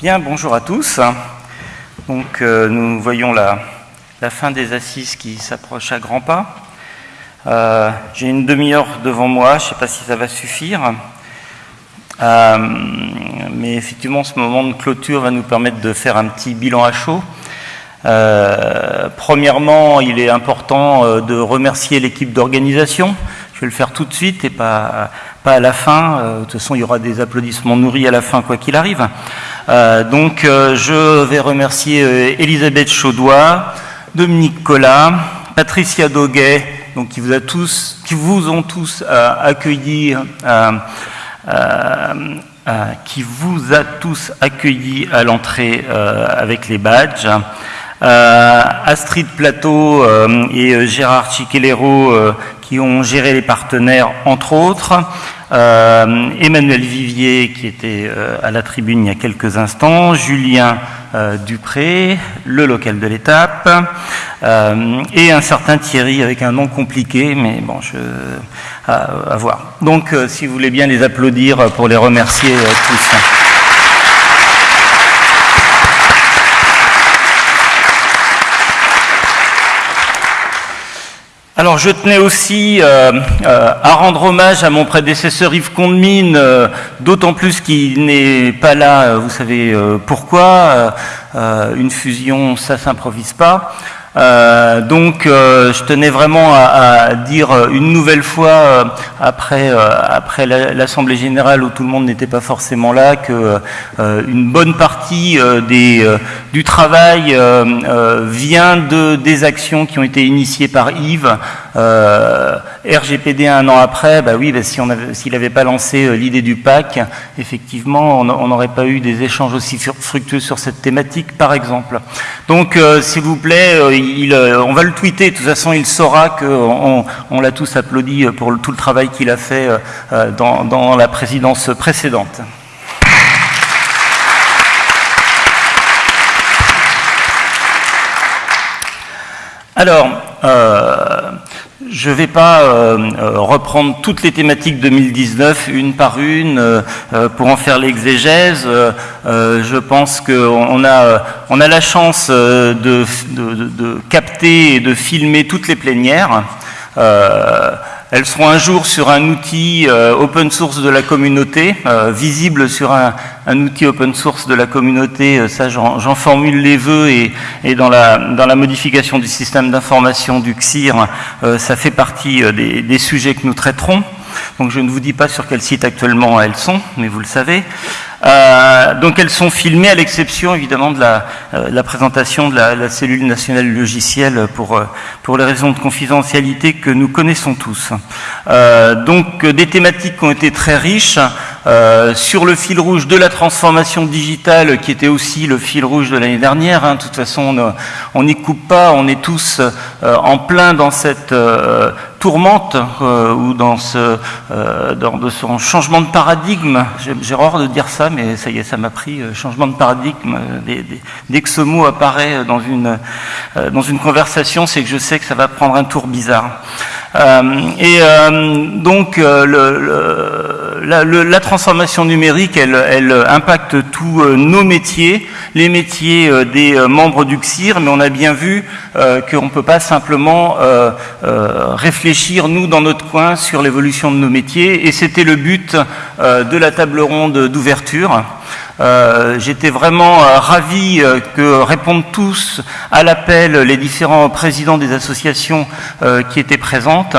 Bien, bonjour à tous. Donc, euh, nous voyons la, fin des assises qui s'approche à grands pas. Euh, J'ai une demi-heure devant moi, je ne sais pas si ça va suffire. Euh, mais effectivement, ce moment de clôture va nous permettre de faire un petit bilan à chaud. Premièrement, il est important de remercier l'équipe d'organisation. Je vais le faire tout de suite et pas, à la fin. De toute façon, il y aura des applaudissements nourris à la fin, quoi qu'il arrive. Euh, donc, euh, je vais remercier Elisabeth Chaudois, Dominique Collat, Patricia Doguet, qui vous a tous, qui vous ont tous accueillis. qui vous a tous accueillis à l'entrée avec les badges. Euh, Astrid Plateau euh, et Gérard Chiquelero qui ont géré les partenaires, entre autres. Euh, Emmanuel Vivier, qui était euh, à la tribune il y a quelques instants, Julien euh, Dupré, le local de l'étape, et un certain Thierry avec un nom compliqué, mais bon, je, à, à voir. Donc, si vous voulez bien les applaudir pour les remercier tous. Alors je tenais aussi euh, euh, à rendre hommage à mon prédécesseur Yves Condemine, euh, d'autant plus qu'il n'est pas là, vous savez pourquoi, une fusion ça s'improvise pas. Euh, donc, euh, je tenais vraiment à, à, dire une nouvelle fois, euh, après, après l'Assemblée générale où tout le monde n'était pas forcément là, que une bonne partie des, du travail vient de, des actions qui ont été initiées par Yves. RGPD un an après, bah oui, bah si s'il n'avait pas lancé l'idée du PAC, effectivement, on n'aurait pas eu des échanges aussi fructueux sur cette thématique, par exemple. Donc, s'il vous plaît, euh, on va le tweeter, de toute façon il saura qu'on on, l'a tous applaudi pour tout le travail qu'il a fait euh, dans, la présidence précédente. Alors, euh, je ne vais pas euh, euh, reprendre toutes les thématiques 2019 une par une euh, pour en faire l'exégèse. je pense qu'on a, on a la chance de, de, de, de, capter et de filmer toutes les plénières. Elles seront un jour sur un outil euh, open source de la communauté, euh, visible sur un, un, outil open source de la communauté. Euh, ça, j'en formule les vœux et, et, dans, la, dans la modification du système d'information du CSIR, ça fait partie des, des sujets que nous traiterons. Donc je ne vous dis pas sur quel site actuellement elles sont, mais vous le savez. Euh, donc elles sont filmées à l'exception évidemment de la, euh, présentation de la, cellule nationale logicielle pour, euh, pour les raisons de confidentialité que nous connaissons tous. Donc des thématiques qui ont été très riches euh, sur le fil rouge de la transformation digitale qui était aussi le fil rouge de l'année dernière. Hein. De toute façon on n'y coupe pas, on est tous en plein dans cette tourmente euh, ou dans ce, euh, dans de ce changement de paradigme. J'ai horreur de dire ça, mais ça y est, ça m'a pris. Euh, changement de paradigme. Dès, dès, que ce mot apparaît dans une, euh, dans une conversation, c'est que je sais que ça va prendre un tour bizarre. Euh, et donc, le, le, la, transformation numérique, elle, elle impacte tous nos métiers, les métiers des membres du CSIR, mais on a bien vu qu'on ne peut pas simplement réfléchir nous, dans notre coin, sur l'évolution de nos métiers. Et c'était le but euh, de la table ronde d'ouverture. Euh, J'étais vraiment euh, ravi euh, que répondent tous à l'appel les différents présidents des associations qui étaient présentes.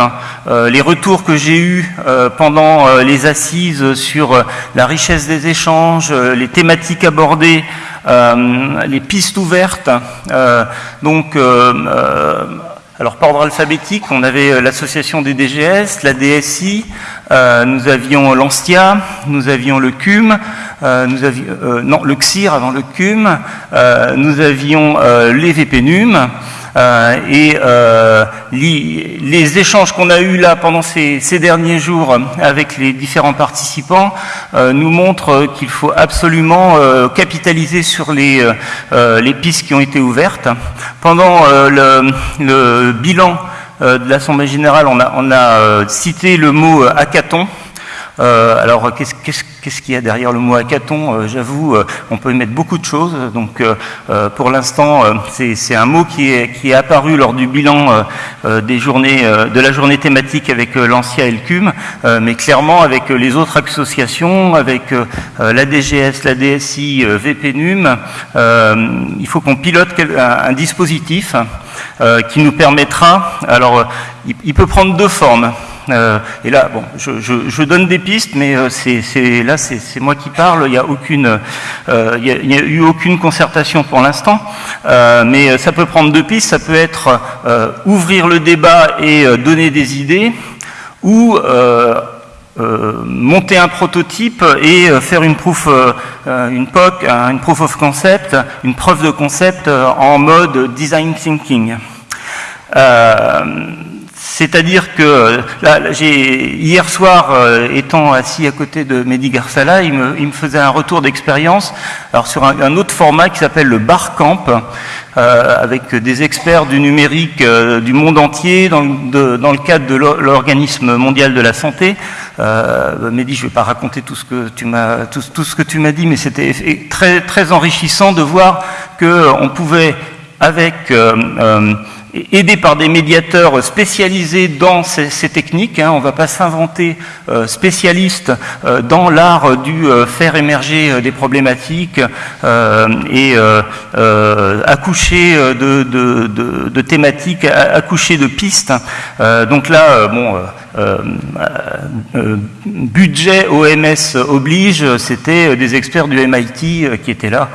les retours que j'ai eus pendant les assises sur la richesse des échanges, les thématiques abordées, les pistes ouvertes. donc alors par ordre alphabétique, on avait euh, l'association des DGS, la DSI, euh, nous avions l'ANSTIA, nous avions le CUM, euh, nous avions, non, le CSIR avant le CUM, nous avions les VPNUM, et euh, les, les, échanges qu'on a eus là pendant ces, derniers jours avec les différents participants euh, nous montrent qu'il faut absolument capitaliser sur les, pistes qui ont été ouvertes. Pendant le, bilan de l'Assemblée générale, on a cité le mot hackathon. Euh, alors, qu'est-ce qu'il y a derrière le mot hackathon? Euh, J'avoue, euh, on peut y mettre beaucoup de choses. Donc, pour l'instant, c'est un mot qui est, apparu lors du bilan des journées, de la journée thématique avec l'ANSIA et mais clairement, avec les autres associations, avec la DGS, la DSI, VPNUM, il faut qu'on pilote un, dispositif qui nous permettra, alors, il peut prendre deux formes. Euh, et là, bon, je, donne des pistes, mais euh, là, c'est moi qui parle. Il n'y a euh, a, eu aucune concertation pour l'instant, mais ça peut prendre deux pistes. Ça peut être ouvrir le débat et donner des idées, ou monter un prototype et faire une proof, une POC, une proof of concept, une preuve de concept en mode design thinking. C'est-à-dire que là, hier soir, euh, étant assis à côté de Mehdi Garsala, il me, faisait un retour d'expérience sur un, autre format qui s'appelle le Barcamp, euh, avec des experts du numérique euh, du monde entier dans, le cadre de l'organisme mondial de la santé. Euh, Mehdi, je ne vais pas raconter tout ce que tu m'as ce que tu m'as dit, mais c'était très très enrichissant de voir que on pouvait avec euh, aidé par des médiateurs spécialisés dans ces, techniques. Hein. on ne va pas s'inventer euh, spécialiste euh, dans l'art du euh, faire émerger des problématiques et accoucher de, thématiques, accoucher de pistes. donc là, bon, budget OMS oblige, c'était des experts du MIT qui étaient là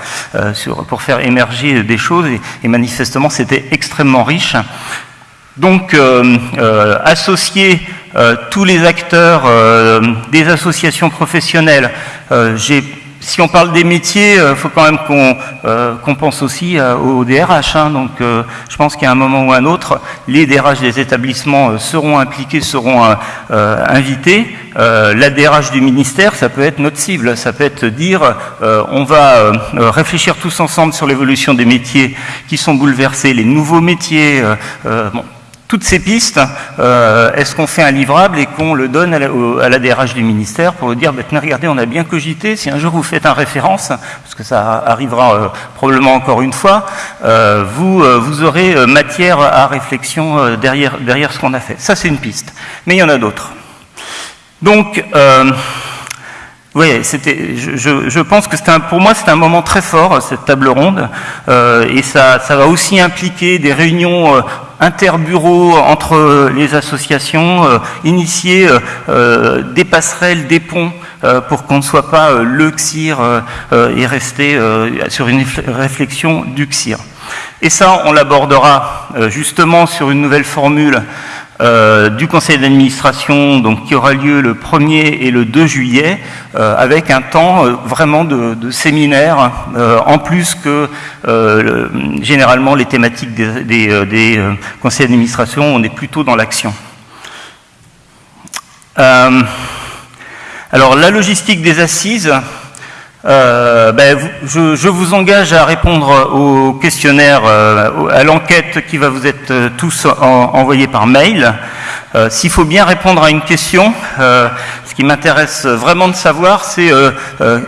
pour faire émerger des choses et manifestement c'était extrêmement riche. Donc, euh, euh, associer euh, tous les acteurs des associations professionnelles, si on parle des métiers, il faut quand même qu'on pense aussi au DRH. Hein. donc, je pense qu'à un moment ou un autre, les DRH des établissements seront impliqués, seront invités. la DRH du ministère, ça peut être notre cible. Ça peut être dire, on va réfléchir tous ensemble sur l'évolution des métiers qui sont bouleversés, les nouveaux métiers. bon, toutes ces pistes, euh, est-ce qu'on fait un livrable et qu'on le donne à la, DRH du ministère pour dire, bah, regardez, on a bien cogité, si un jour vous faites un référence, parce que ça arrivera euh, probablement encore une fois, euh, vous, vous aurez matière à réflexion derrière, derrière ce qu'on a fait. Ça, c'est une piste. Mais il y en a d'autres. Donc, oui, c'était. Je, je, pense que un, pour moi c'est un moment très fort cette table ronde, euh, et ça, ça, va aussi impliquer des réunions euh, interbureaux entre les associations, euh, initier euh, des passerelles, des ponts pour qu'on ne soit pas le XIR et rester sur une réflexion du XIR. Et ça, on l'abordera justement sur une nouvelle formule euh, du conseil d'administration donc qui aura lieu le 1er et le 2 juillet euh, avec un temps euh, vraiment de, séminaire en plus que généralement les thématiques des conseils d'administration on est plutôt dans l'action. alors la logistique des assises euh, ben, je, je, vous engage à répondre au questionnaire, euh, à l'enquête qui va vous être euh, tous envoyée par mail. Euh, s'il faut bien répondre à une question, ce qui m'intéresse vraiment de savoir, c'est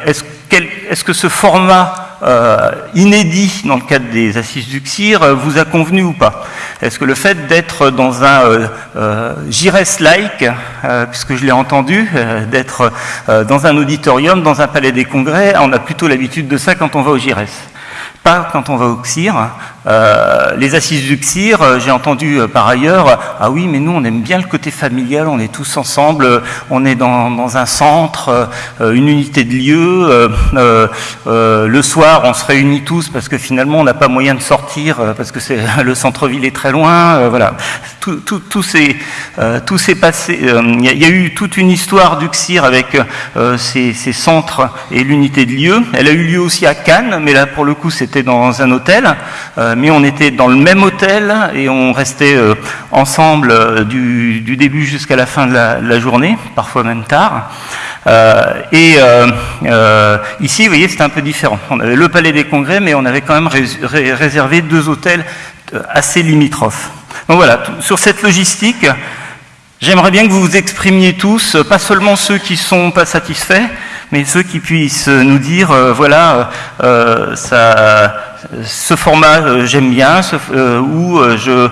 est-ce est que ce format euh, inédit dans le cadre des assises du CIR euh, vous a convenu ou pas Est-ce que le fait d'être dans un euh, euh puisque je l'ai entendu, d'être dans un auditorium, dans un palais des congrès, on a plutôt l'habitude de ça quand on va au GIRES pas quand on va au CIR. Euh, les assises du CIR, euh, j'ai entendu euh, par ailleurs, ah oui, mais nous on aime bien le côté familial, on est tous ensemble, on est dans, un centre, une unité de lieu, le soir on se réunit tous parce que finalement on n'a pas moyen de sortir parce que le centre-ville est très loin, voilà. Tout, tout, tout s'est passé, il y, a eu toute une histoire du CIR avec ces, ces centres et l'unité de lieu. Elle a eu lieu aussi à Cannes, mais là pour le coup c'était dans un hôtel, mais on était dans le même hôtel et on restait euh, ensemble euh, du, début jusqu'à la fin de la, journée, parfois même tard. et ici, vous voyez, c'était un peu différent. On avait le Palais des Congrès, mais on avait quand même réservé deux hôtels assez limitrophes. Donc voilà, sur cette logistique, J'aimerais bien que vous vous exprimiez tous, pas seulement ceux qui sont pas satisfaits, mais ceux qui puissent nous dire, euh, voilà, euh, ça, ce format euh, j'aime bien, euh, ou euh, je,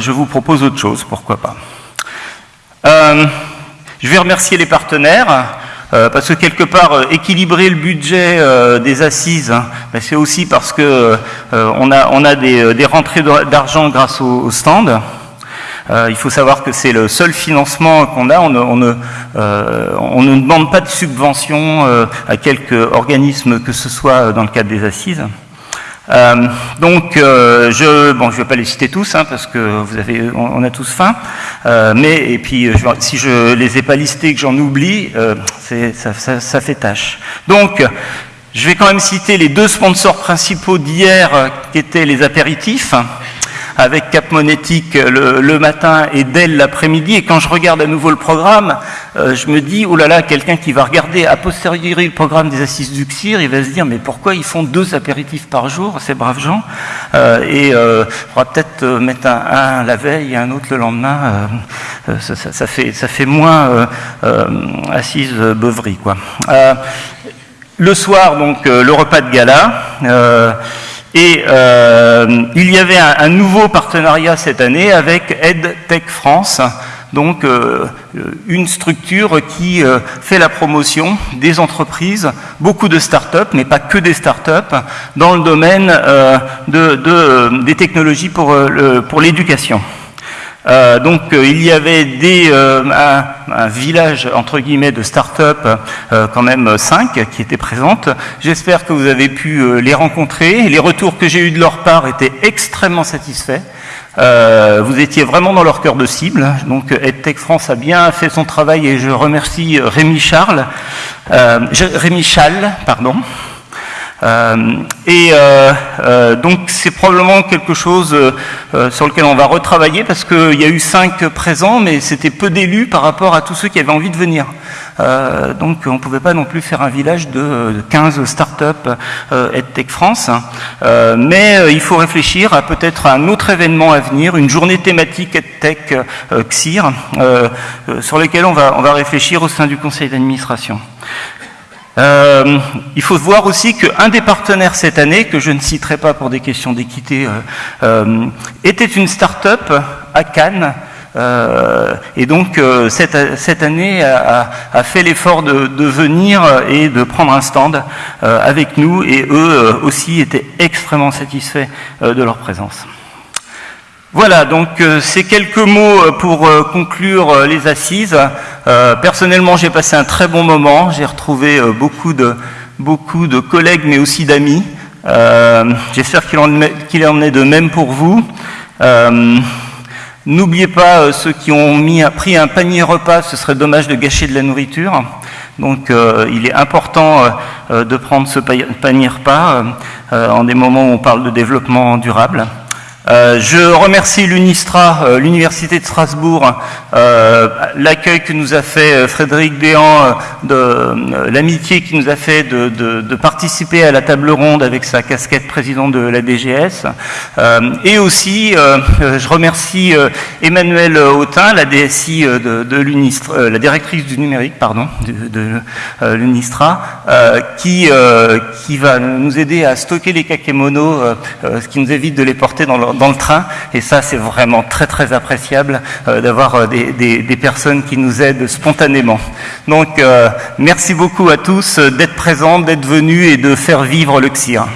je vous propose autre chose, pourquoi pas. je vais remercier les partenaires. parce que quelque part, équilibrer le budget des assises, hein, ben, c'est aussi parce que on a, on a des, des rentrées d'argent grâce au, au stand. Euh, il faut savoir que c'est le seul financement qu'on a. On ne, euh, demande pas de subvention euh, à quelque organisme que ce soit dans le cadre des assises. Donc, je, bon, je vais pas les citer tous, hein, parce que vous avez, on, a tous faim. Mais et puis, je, si je les ai pas listés, que j'en oublie, ça, ça, ça, fait tâche. Donc, je vais quand même citer les deux sponsors principaux d'hier, qui étaient les apéritifs avec Cap Monétique le, le matin et Dell l'après-midi. Et quand je regarde à nouveau le programme, euh, je me dis, oh là là, quelqu'un qui va regarder a posteriori le programme des assises du CIR, il va se dire, mais pourquoi ils font deux apéritifs par jour, ces braves gens euh, Et euh, il faudra peut-être euh, mettre un, la veille et un autre le lendemain. Euh, ça, fait, ça fait moins assise beuverie, quoi. le soir, donc, le repas de gala. Et euh, il y avait un, nouveau partenariat cette année avec EdTech France, donc euh, une structure qui euh, fait la promotion des entreprises, beaucoup de start-up, mais pas que des start-up, dans le domaine euh, de, de, des technologies pour l'éducation. Euh, donc euh, il y avait des, euh, un, un, village entre guillemets de start-up, euh, quand même cinq qui étaient présentes. J'espère que vous avez pu euh, les rencontrer. Les retours que j'ai eus de leur part étaient extrêmement satisfaits. Euh, vous étiez vraiment dans leur cœur de cible. Donc EdTech France a bien fait son travail et je remercie Rémi Charles, Rémi Chal, pardon. Euh, et euh, euh, donc c'est probablement quelque chose euh, sur lequel on va retravailler parce qu'il y a eu cinq présents, mais c'était peu d'élus par rapport à tous ceux qui avaient envie de venir. Euh, donc on ne pouvait pas non plus faire un village de 15 start-up EdTech France. Hein. mais il faut réfléchir à peut-être un autre événement à venir, une journée thématique EdTech XIR, sur lequel on va, on va réfléchir au sein du conseil d'administration. Euh, il faut voir aussi qu'un des partenaires cette année, que je ne citerai pas pour des questions d'équité, euh, euh, était une start-up à Cannes. Et donc cette, cette, année a, fait l'effort de, venir et de prendre un stand avec nous et eux aussi étaient extrêmement satisfaits de leur présence. Voilà, donc ces quelques mots pour conclure les assises. Euh, personnellement, j'ai passé un très bon moment. J'ai retrouvé euh, beaucoup, de, beaucoup de collègues, mais aussi d'amis. J'espère qu'il en, en, est de même pour vous. N'oubliez pas ceux qui ont mis, pris un panier repas, ce serait dommage de gâcher de la nourriture. Donc il est important de prendre ce panier repas en des moments où on parle de développement durable. Euh, je remercie l'UNISTRA, euh, l'Université de Strasbourg, euh, l'accueil que nous a fait Frédéric Béan, de l'amitié qui nous a fait de, participer à la table ronde avec sa casquette président de la DGS. et aussi, je remercie Emmanuel Autin, la DSI de, l'UNISTRA, la directrice du numérique, pardon, de, l'UNISTRA, qui, va nous aider à stocker les kakémonos, ce qui nous évite de les porter dans le dans le train. Et ça, c'est vraiment très très appréciable euh, d'avoir euh, des, des, personnes qui nous aident spontanément. Donc, euh, merci beaucoup à tous d'être présents, d'être venus et de faire vivre le CIR.